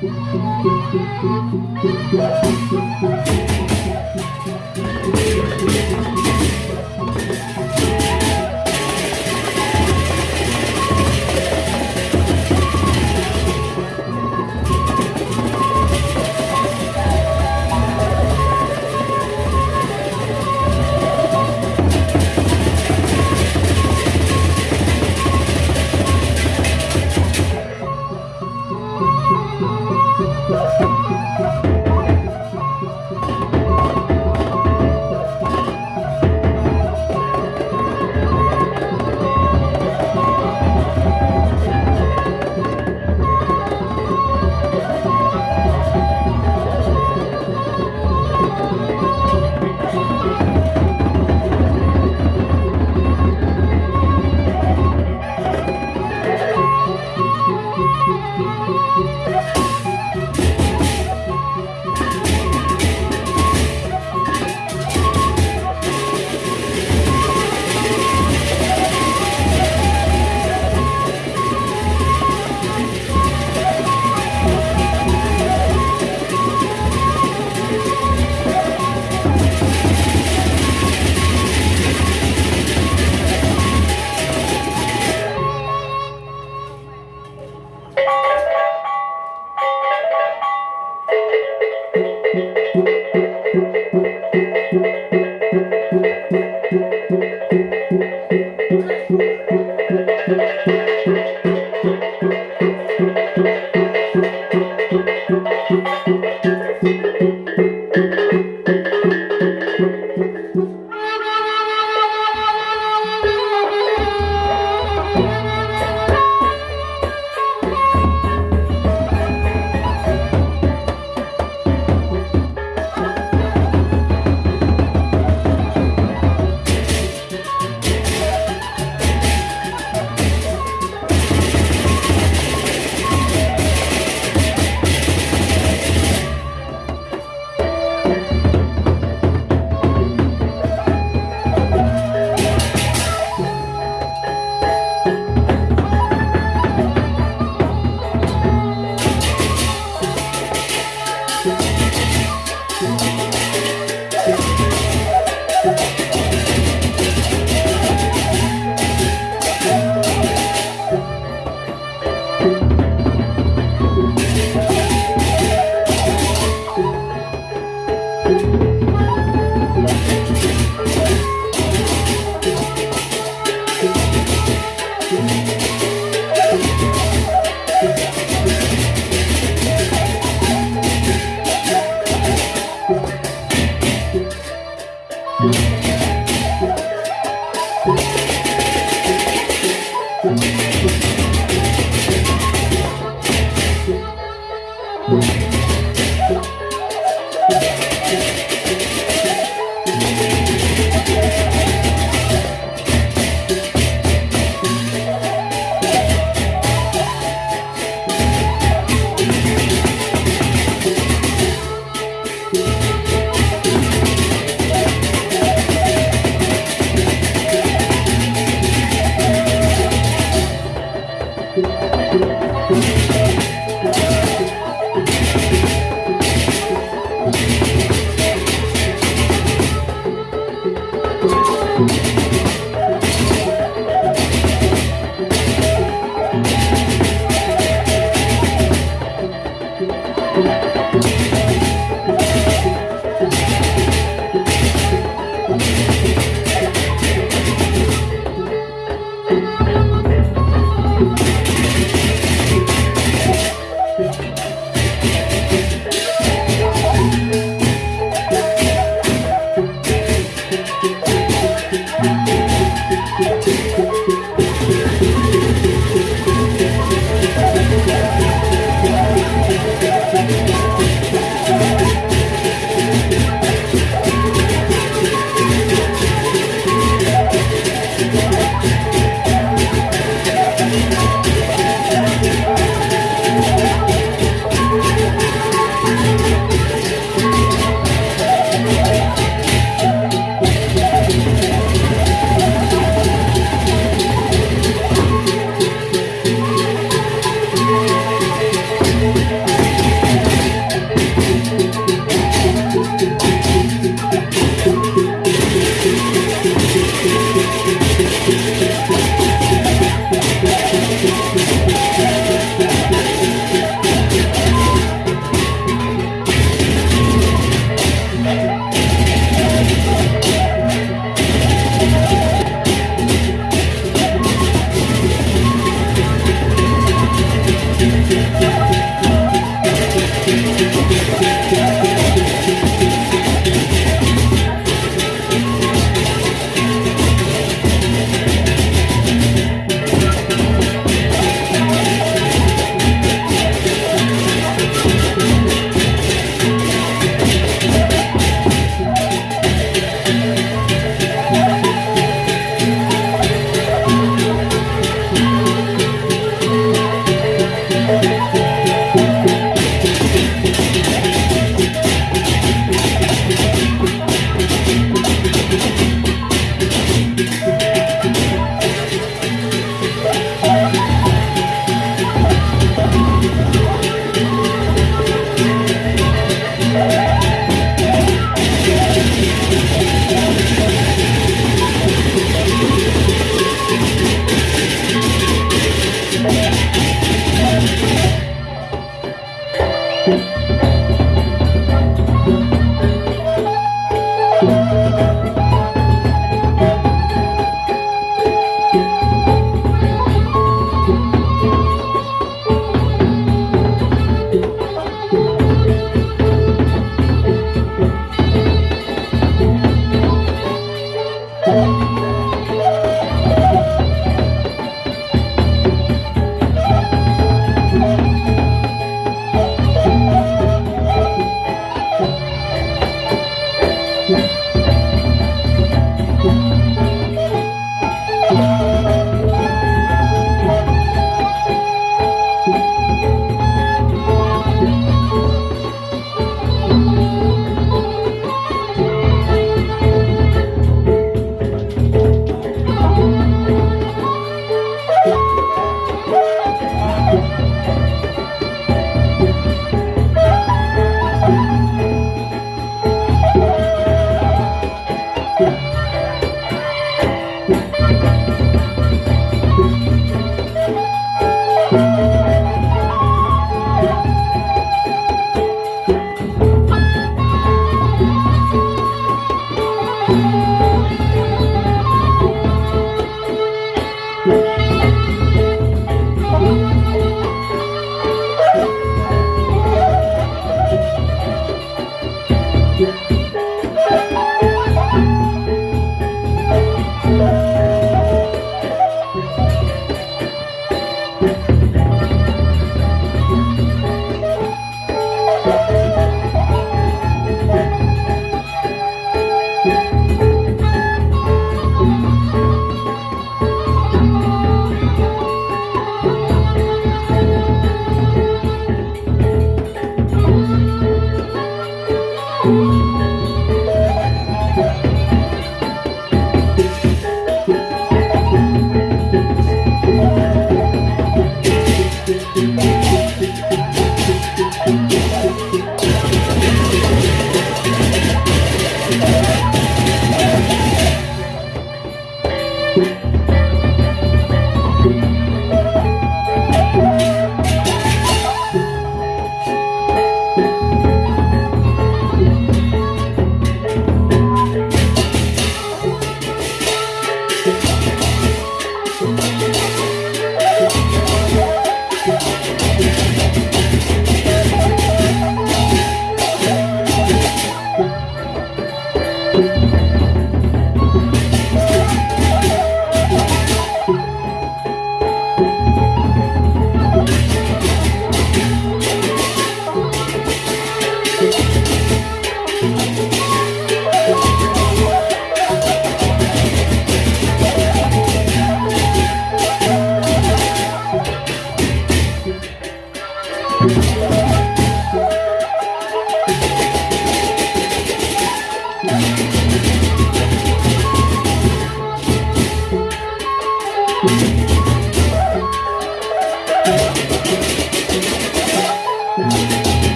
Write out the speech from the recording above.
Thank you. Música